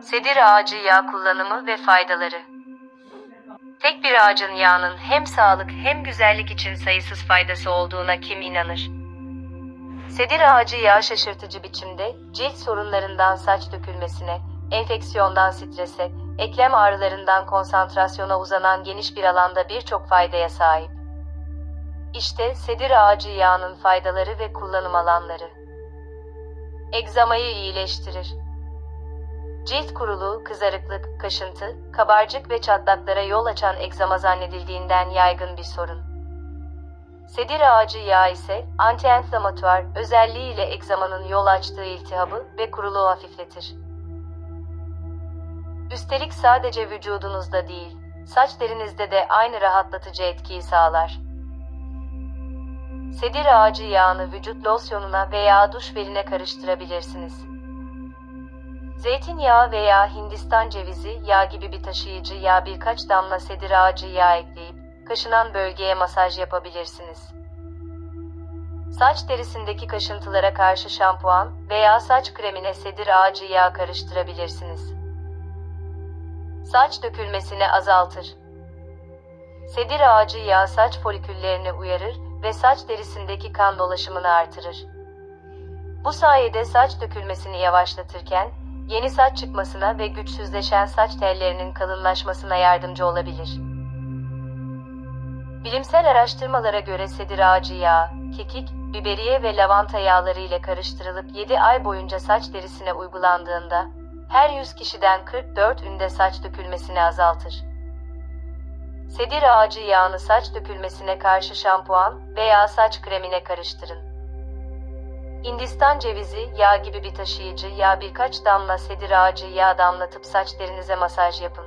Sedir ağacı yağ kullanımı ve faydaları. Tek bir ağacın yağının hem sağlık hem güzellik için sayısız faydası olduğuna kim inanır? Sedir ağacı yağı şaşırtıcı biçimde cilt sorunlarından saç dökülmesine, enfeksiyondan strese, eklem ağrılarından konsantrasyona uzanan geniş bir alanda birçok faydaya sahip. İşte sedir ağacı yağının faydaları ve kullanım alanları. Egzamayı iyileştirir. Cilt kuruluğu, kızarıklık, kaşıntı, kabarcık ve çatlaklara yol açan egzama zannedildiğinden yaygın bir sorun. Sedir ağacı yağı ise anti-enflamatuar özelliğiyle egzamanın yol açtığı iltihabı ve kuruluğu hafifletir. Üstelik sadece vücudunuzda değil, saç derinizde de aynı rahatlatıcı etkiyi sağlar. Sedir ağacı yağını vücut losyonuna veya duş beline karıştırabilirsiniz. Zeytinyağı veya Hindistan cevizi yağ gibi bir taşıyıcı yağ birkaç damla sedir ağacı yağı ekleyip kaşınan bölgeye masaj yapabilirsiniz. Saç derisindeki kaşıntılara karşı şampuan veya saç kremine sedir ağacı yağı karıştırabilirsiniz. Saç dökülmesini azaltır. Sedir ağacı yağı saç foliküllerini uyarır ve saç derisindeki kan dolaşımını artırır. Bu sayede saç dökülmesini yavaşlatırken yeni saç çıkmasına ve güçsüzleşen saç tellerinin kalınlaşmasına yardımcı olabilir. Bilimsel araştırmalara göre sedir ağacı yağı, kekik, biberiye ve lavanta yağları ile karıştırılıp 7 ay boyunca saç derisine uygulandığında her 100 kişiden 44 ünde saç dökülmesini azaltır. Sedir ağacı yağını saç dökülmesine karşı şampuan veya saç kremine karıştırın. Hindistan cevizi yağ gibi bir taşıyıcı yağ birkaç damla sedir ağacı yağı damlatıp saç derinize masaj yapın.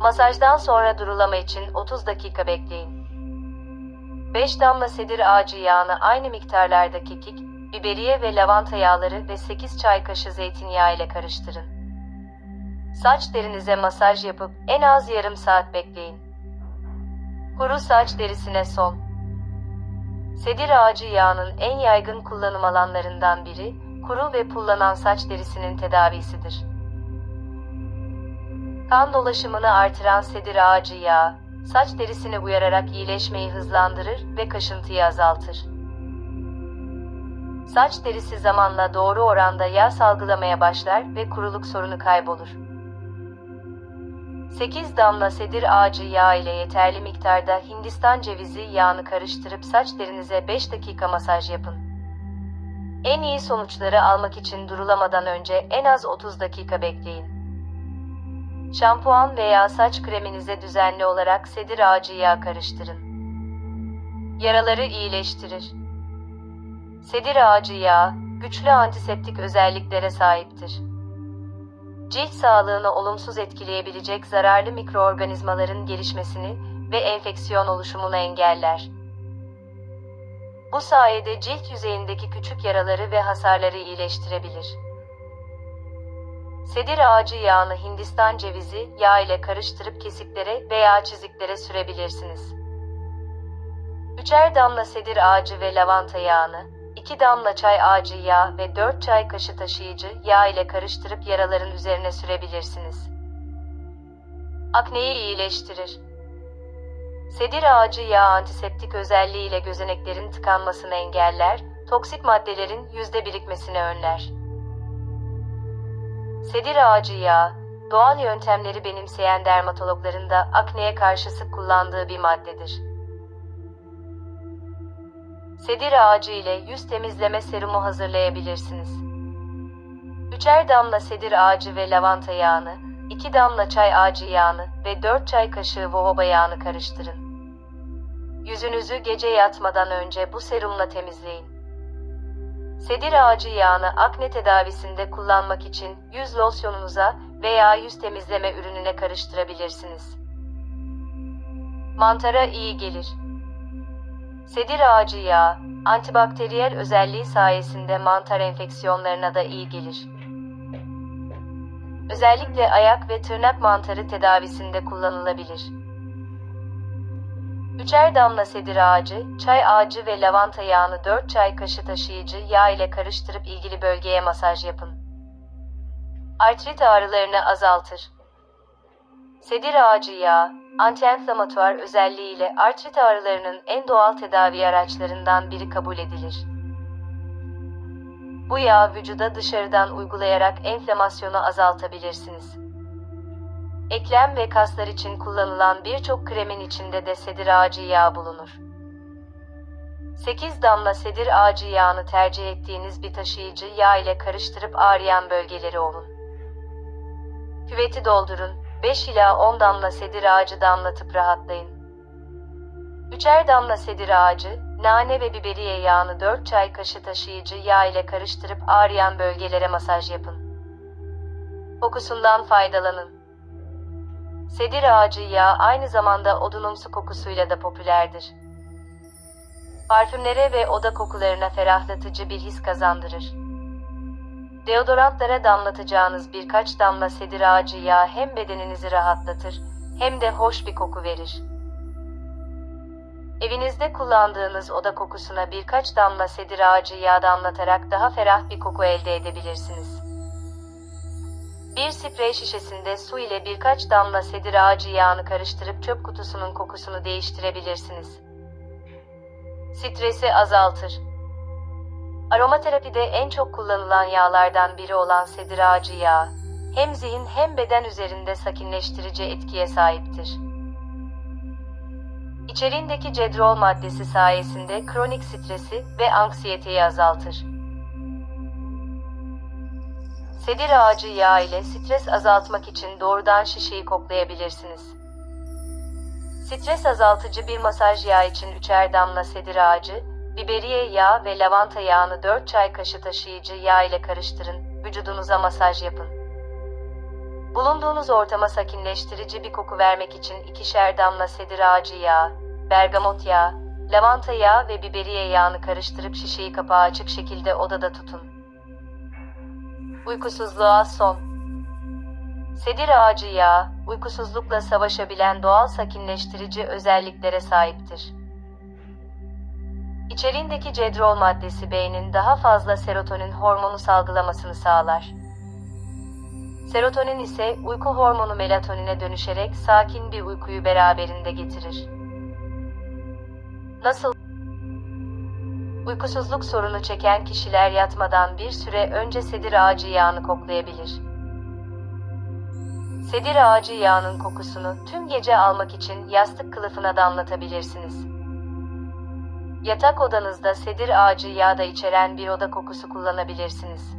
Masajdan sonra durulama için 30 dakika bekleyin. 5 damla sedir ağacı yağını aynı miktarlarda kekik, biberiye ve lavanta yağları ve 8 çay kaşığı zeytinyağı ile karıştırın. Saç derinize masaj yapıp en az yarım saat bekleyin. Kuru saç derisine son. Sedir ağacı yağının en yaygın kullanım alanlarından biri, kuru ve pullanan saç derisinin tedavisidir. Kan dolaşımını artıran sedir ağacı yağı, saç derisine uyararak iyileşmeyi hızlandırır ve kaşıntıyı azaltır. Saç derisi zamanla doğru oranda yağ salgılamaya başlar ve kuruluk sorunu kaybolur. 8 damla sedir ağacı yağı ile yeterli miktarda Hindistan cevizi yağını karıştırıp saç derinize 5 dakika masaj yapın. En iyi sonuçları almak için durulamadan önce en az 30 dakika bekleyin. Şampuan veya saç kreminize düzenli olarak sedir ağacı yağı karıştırın. Yaraları iyileştirir. Sedir ağacı yağı, güçlü antiseptik özelliklere sahiptir. Cilt sağlığını olumsuz etkileyebilecek zararlı mikroorganizmaların gelişmesini ve enfeksiyon oluşumunu engeller. Bu sayede cilt yüzeyindeki küçük yaraları ve hasarları iyileştirebilir. Sedir ağacı yağını Hindistan cevizi yağ ile karıştırıp kesiklere veya çiziklere sürebilirsiniz. Üçer damla sedir ağacı ve lavanta yağını, 2 damla çay ağacı yağı ve 4 çay kaşığı taşıyıcı yağ ile karıştırıp yaraların üzerine sürebilirsiniz. Akneyi iyileştirir. Sedir ağacı yağı antiseptik özelliğiyle gözeneklerin tıkanmasını engeller, toksik maddelerin yüzde birikmesini önler. Sedir ağacı yağı, doğal yöntemleri benimseyen dermatologların da akneye karşı sık kullandığı bir maddedir. Sedir ağacı ile yüz temizleme serumu hazırlayabilirsiniz. Üçer damla sedir ağacı ve lavanta yağını, 2 damla çay ağacı yağını ve 4 çay kaşığı jojoba yağını karıştırın. Yüzünüzü gece yatmadan önce bu serumla temizleyin. Sedir ağacı yağını akne tedavisinde kullanmak için yüz losyonunuza veya yüz temizleme ürününe karıştırabilirsiniz. Mantara iyi gelir. Sedir ağacı yağı, antibakteriyel özelliği sayesinde mantar enfeksiyonlarına da iyi gelir. Özellikle ayak ve tırnak mantarı tedavisinde kullanılabilir. Üçer damla sedir ağacı, çay ağacı ve lavanta yağını 4 çay kaşığı taşıyıcı yağ ile karıştırıp ilgili bölgeye masaj yapın. Artrit ağrılarını azaltır. Sedir ağacı yağı, antienflamatuar özelliğiyle artrit ağrılarının en doğal tedavi araçlarından biri kabul edilir. Bu yağı vücuda dışarıdan uygulayarak enflamasyonu azaltabilirsiniz. Eklem ve kaslar için kullanılan birçok kremin içinde de sedir ağacı yağı bulunur. 8 damla sedir ağacı yağını tercih ettiğiniz bir taşıyıcı yağ ile karıştırıp ağrıyan bölgeleri ovun. Küveti doldurun, 5 ila 10 damla sedir ağacı damlatıp rahatlayın. Üçer damla sedir ağacı, nane ve biberiye yağını 4 çay kaşığı taşıyıcı yağ ile karıştırıp ağrıyan bölgelere masaj yapın. Kokusundan faydalanın. Sedir ağacı yağı aynı zamanda odunumsu kokusuyla da popülerdir. Parfümlere ve oda kokularına ferahlatıcı bir his kazandırır. Deodorantlara damlatacağınız birkaç damla sedir ağacı yağı hem bedeninizi rahatlatır hem de hoş bir koku verir. Evinizde kullandığınız oda kokusuna birkaç damla sedir ağacı yağı damlatarak daha ferah bir koku elde edebilirsiniz. Bir sprey şişesinde su ile birkaç damla sedir ağacı yağını karıştırıp çöp kutusunun kokusunu değiştirebilirsiniz. Stresi azaltır. Aromaterapide en çok kullanılan yağlardan biri olan sedir ağacı yağı, hem zihin hem beden üzerinde sakinleştirici etkiye sahiptir. İçeriğindeki cedrol maddesi sayesinde kronik stresi ve anksiyeteyi azaltır. Sedir ağacı yağı ile stres azaltmak için doğrudan şişeyi koklayabilirsiniz. Stres azaltıcı bir masaj yağı için üçer damla sedir ağacı, biberiye yağı ve lavanta yağını 4 çay kaşığı taşıyıcı yağ ile karıştırın, vücudunuza masaj yapın. Bulunduğunuz ortama sakinleştirici bir koku vermek için ikişer damla sedir ağacı yağı, bergamot yağı, lavanta yağı ve biberiye yağını karıştırıp şişeyi kapağı açık şekilde odada tutun. Uykusuzluğa son. Sedir ağacı yağı, uykusuzlukla savaşabilen doğal sakinleştirici özelliklere sahiptir. İçeriğindeki cedrol maddesi beynin daha fazla serotonin hormonu salgılamasını sağlar. Serotonin ise uyku hormonu melatonine dönüşerek sakin bir uykuyu beraberinde getirir. Nasıl? Uykusuzluk sorunu çeken kişiler yatmadan bir süre önce sedir ağacı yağını koklayabilir. Sedir ağacı yağının kokusunu tüm gece almak için yastık kılıfına damlatabilirsiniz. Yatak odanızda sedir ağacı yağı da içeren bir oda kokusu kullanabilirsiniz.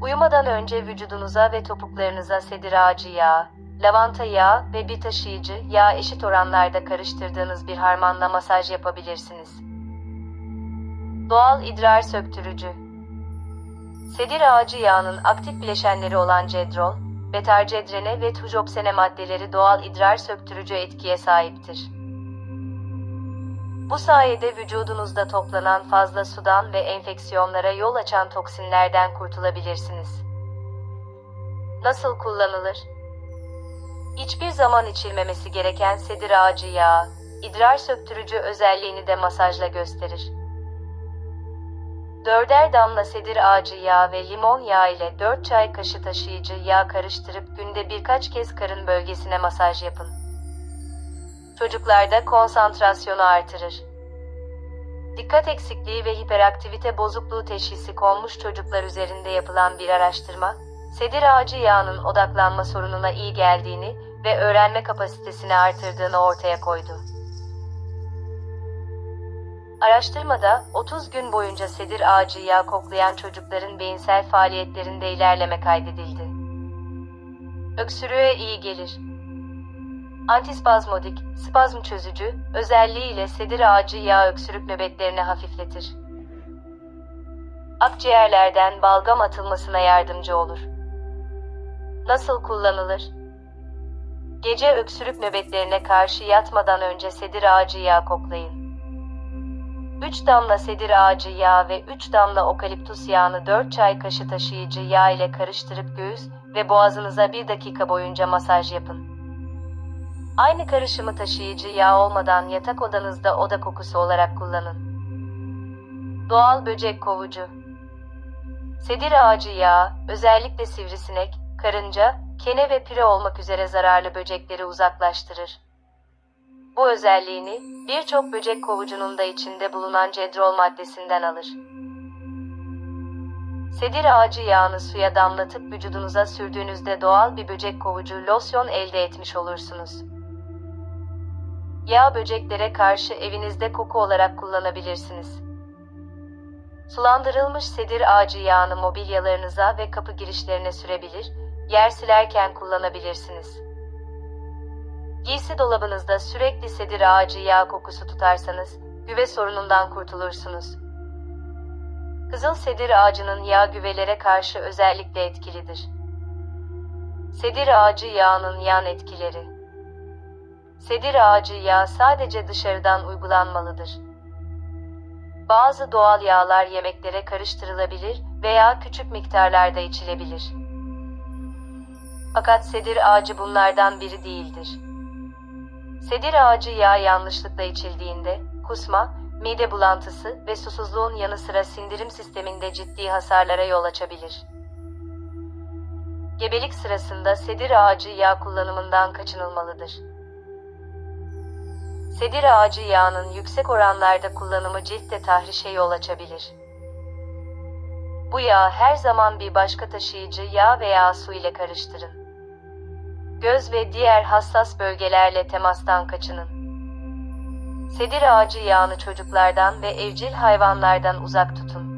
Uyumadan önce vücudunuza ve topuklarınıza sedir ağacı yağı, lavanta yağı ve bir taşıyıcı yağ eşit oranlarda karıştırdığınız bir harmanla masaj yapabilirsiniz. Doğal idrar söktürücü Sedir ağacı yağının aktif bileşenleri olan cedrol, betarcedrene ve tujopsene maddeleri doğal idrar söktürücü etkiye sahiptir. Bu sayede vücudunuzda toplanan fazla sudan ve enfeksiyonlara yol açan toksinlerden kurtulabilirsiniz. Nasıl kullanılır? Hiçbir zaman içilmemesi gereken sedir ağacı yağı, idrar söktürücü özelliğini de masajla gösterir. Dörder damla sedir ağacı yağı ve limon yağı ile 4 çay kaşığı taşıyıcı yağ karıştırıp günde birkaç kez karın bölgesine masaj yapın. Çocuklarda konsantrasyonu artırır. Dikkat eksikliği ve hiperaktivite bozukluğu teşhisi konmuş çocuklar üzerinde yapılan bir araştırma, sedir ağacı yağının odaklanma sorununa iyi geldiğini ve öğrenme kapasitesini artırdığını ortaya koydu. Araştırmada 30 gün boyunca sedir ağacı yağı koklayan çocukların beyinsel faaliyetlerinde ilerleme kaydedildi. Öksürüğe iyi gelir. Antispazmodik, spazm çözücü, özelliğiyle sedir ağacı yağı öksürük nöbetlerini hafifletir. Akciğerlerden balgam atılmasına yardımcı olur. Nasıl kullanılır? Gece öksürük nöbetlerine karşı yatmadan önce sedir ağacı yağı koklayın. 3 damla sedir ağacı yağı ve 3 damla okaliptus yağını 4 çay kaşığı taşıyıcı yağ ile karıştırıp göğüs ve boğazınıza 1 dakika boyunca masaj yapın. Aynı karışımı taşıyıcı yağ olmadan yatak odanızda oda kokusu olarak kullanın. Doğal böcek kovucu Sedir ağacı yağı, özellikle sivrisinek, karınca, kene ve pire olmak üzere zararlı böcekleri uzaklaştırır. Bu özelliğini birçok böcek kovucunun da içinde bulunan cedrol maddesinden alır. Sedir ağacı yağını suya damlatıp vücudunuza sürdüğünüzde doğal bir böcek kovucu losyon elde etmiş olursunuz. Yağ böceklere karşı evinizde koku olarak kullanabilirsiniz. Sulandırılmış sedir ağacı yağını mobilyalarınıza ve kapı girişlerine sürebilir, yer silerken kullanabilirsiniz. Giysi dolabınızda sürekli sedir ağacı yağ kokusu tutarsanız, güve sorunundan kurtulursunuz. Kızıl sedir ağacının yağ güvelere karşı özellikle etkilidir. Sedir ağacı yağının yan etkileri Sedir ağacı yağı sadece dışarıdan uygulanmalıdır. Bazı doğal yağlar yemeklere karıştırılabilir veya küçük miktarlarda içilebilir. Fakat sedir ağacı bunlardan biri değildir. Sedir ağacı yağı yanlışlıkla içildiğinde kusma, mide bulantısı ve susuzluğun yanı sıra sindirim sisteminde ciddi hasarlara yol açabilir. Gebelik sırasında sedir ağacı yağı kullanımından kaçınılmalıdır. Sedir ağacı yağının yüksek oranlarda kullanımı ciltte tahrişe yol açabilir. Bu yağı her zaman bir başka taşıyıcı yağ veya su ile karıştırın. Göz ve diğer hassas bölgelerle temastan kaçının. Sedir ağacı yağını çocuklardan ve evcil hayvanlardan uzak tutun.